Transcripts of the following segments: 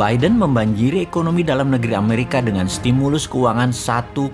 Biden membanjiri ekonomi dalam negeri Amerika dengan stimulus keuangan 1,9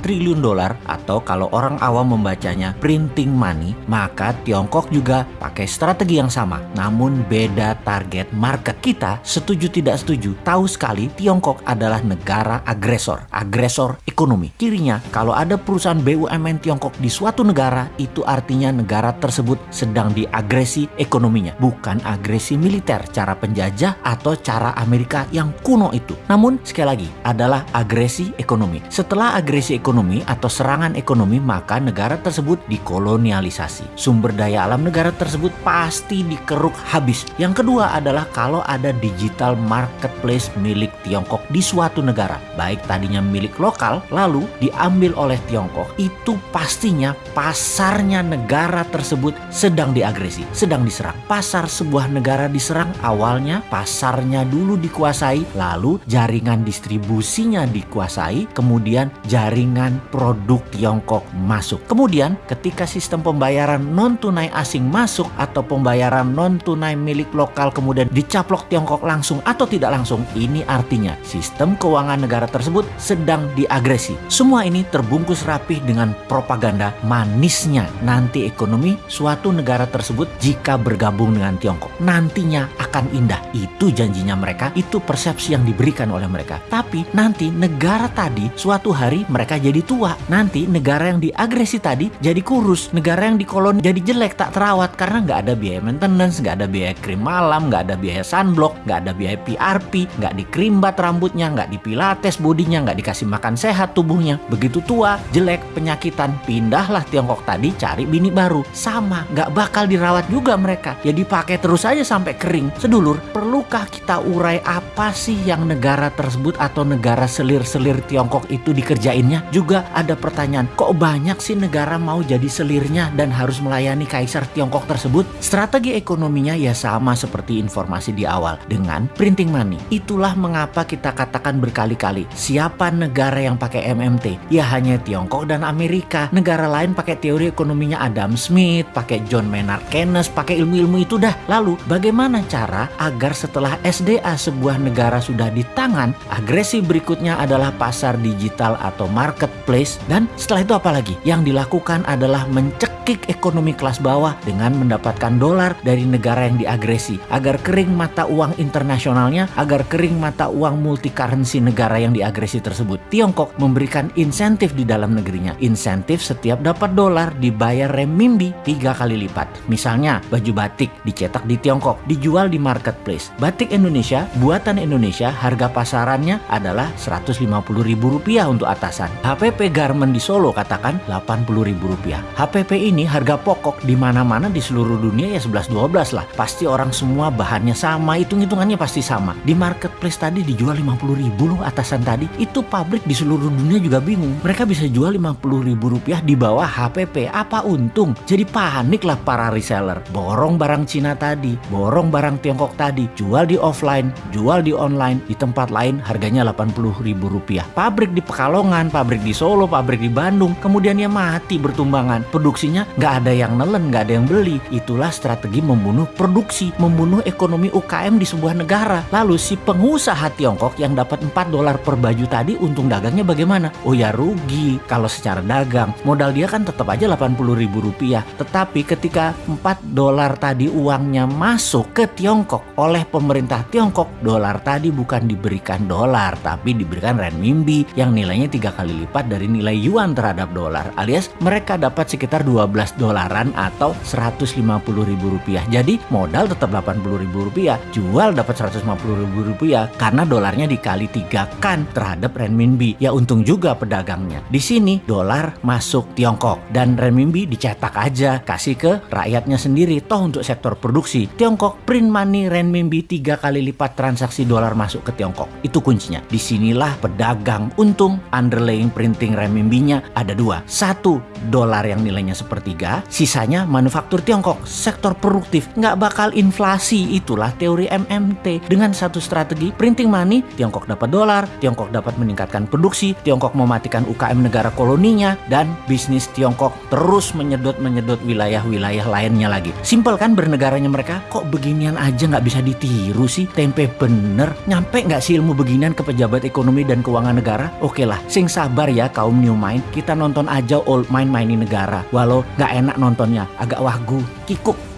triliun dolar atau kalau orang awam membacanya printing money, maka Tiongkok juga pakai strategi yang sama, namun beda target market. Kita setuju tidak setuju, tahu sekali Tiongkok adalah negara agresor, agresor ekonomi. Kirinya, kalau ada perusahaan BUMN Tiongkok di suatu negara, itu artinya negara tersebut sedang diagresi ekonominya, bukan agresi militer, cara penjajah atau cara Amerika yang kuno itu. Namun, sekali lagi, adalah agresi ekonomi. Setelah agresi ekonomi atau serangan ekonomi, maka negara tersebut dikolonialisasi. Sumber daya alam negara tersebut pasti dikeruk habis. Yang kedua adalah kalau ada digital marketplace milik Tiongkok di suatu negara, baik tadinya milik lokal, lalu diambil oleh Tiongkok, itu pastinya pasarnya negara tersebut sedang diagresi, sedang diserang. Pasar sebuah negara diserang awalnya pasarnya dulu dikuasai, lalu jaringan distribusinya dikuasai, kemudian jaringan produk Tiongkok masuk. Kemudian ketika sistem pembayaran non tunai asing masuk atau pembayaran non tunai milik lokal kemudian dicaplok Tiongkok langsung atau tidak langsung, ini artinya sistem keuangan negara tersebut sedang diagresi. Semua ini terbungkus rapih dengan propaganda manisnya nanti ekonomi suatu negara tersebut jika bergabung dengan Tiongkok. Nantinya akan indah. Itu janjinya mereka, itu persepsi yang diberikan oleh mereka. Tapi nanti negara tadi suatu hari mereka jadi tua. Nanti negara yang diagresi tadi jadi kurus. Negara yang dikoloni jadi jelek, tak terawat karena nggak ada biaya maintenance, nggak ada biaya krim malam, nggak ada biaya sunblock, nggak ada biaya PRP, nggak dikrimbat rambutnya, nggak dipilates bodinya, nggak dikasih makan sehat tubuhnya. Begitu tua, jelek, penyakitan, pindahlah Tiongkok tadi cari bini baru. Sama, nggak bakal dirawat juga mereka. Ya dipakai terus aja sampai kering. Sedulur, perlukah kita urai apa sih yang negara tersebut atau negara selir-selir Tiongkok itu dikerjainnya? Juga ada pertanyaan, kok banyak sih negara mau jadi selirnya dan harus melayani kaisar Tiongkok tersebut? Strategi ekonominya ya sama seperti informasi di awal dengan printing money. Itulah mengapa kita katakan berkali-kali, siapa negara yang pakai MMT? Ya hanya Tiongkok dan Amerika. Negara lain pakai teori ekonominya Adam Smith, pakai John Maynard Keynes, pakai ilmu-ilmu itu dah. Lalu bagaimana cara agar setelah SDA sebuah negara sudah di tangan, agresi berikutnya adalah pasar digital atau marketplace dan setelah itu apa lagi? Yang dilakukan adalah mencekik ekonomi kelas bawah dengan mendapatkan dolar dari negara yang diagresi agar kering mata uang internasionalnya, agar kering mata uang multi currency negara yang diagresi tersebut. Tiongkok memberikan insentif di dalam negerinya. Insentif setiap dapat dolar dibayar renminbi tiga kali lipat. Misalnya baju batik dicetak di Tiongkok, dijual di marketplace. Batik Indonesia, buatan Indonesia, harga pasarannya adalah Rp150.000 untuk atasan. HPP Garment di Solo katakan Rp80.000. HPP ini harga pokok di mana-mana di seluruh dunia ya 11-12 lah. Pasti orang semua bahannya sama, hitung-hitungannya pasti sama. Di marketplace tadi dijual 50 ribu loh atasan tadi. Itu pabrik di seluruh dunia juga bingung. Mereka bisa jual 50 ribu rupiah di bawah HPP. Apa untung? Jadi panik lah para reseller. Borong barang Cina tadi, borong barang Tiongkok tadi, jual di offline, jual di online, di tempat lain harganya 80 ribu rupiah. Pabrik di Pekalongan, pabrik di Solo, pabrik di Bandung, kemudian ya mati bertumbangan. Produksinya nggak ada yang nelen, nggak ada yang beli. Itulah strategi membunuh produksi, membunuh ekonomi UKM di sebuah negara. Lalu si pengusaha Tiongkok yang dapat 4 dolar per baju tadi untung dagangnya bagaimana? Oh ya rugi kalau secara dagang. Modal dia kan tetap aja 80 ribu rupiah. Tetapi ketika 4 dolar tadi uangnya masuk ke Tiongkok oleh pemerintah Tiongkok, dolar tadi bukan diberikan dolar tapi diberikan renminbi yang nilainya tiga kali lipat dari nilai yuan terhadap dolar. Alias mereka dapat sekitar 12 dolaran atau 150 ribu rupiah. Jadi modal tetap 80 ribu rupiah, jual dapat 150 ribu rupiah karena dolarnya dikali tiga kan terhadap renminbi. Ya untung juga pedagangnya. Di sini dolar masuk Tiongkok dan renminbi dicetak aja kasih ke rakyatnya sendiri toh untuk sektor produksi. Tiongkok print money renminbi tiga kali lipat transaksi dolar masuk ke Tiongkok. Itu kuncinya. Di sinilah pedagang untung underlying printing renminbinya ada dua. Satu dolar yang nilainya sepertiga, sisanya manufaktur Tiongkok, sektor produktif nggak bakal inflasi. Itulah teori MMT dengan satu strategi printing money, Tiongkok dapat dolar, Tiongkok dapat meningkatkan produksi, Tiongkok mematikan UKM negara koloninya dan bisnis Tiongkok terus menyedot-menyedot wilayah-wilayah lainnya lagi. Simpel kan bernegaranya mereka? Kok beginian aja nggak bisa ditiru sih? Tempe bener nyampe nggak sih ilmu beginian ke pejabat ekonomi dan keuangan negara? Oke lah, sing sabar ya kaum new mind, kita nonton aja old mind mainin negara. Walau nggak enak nontonnya, agak wagu, kikuk.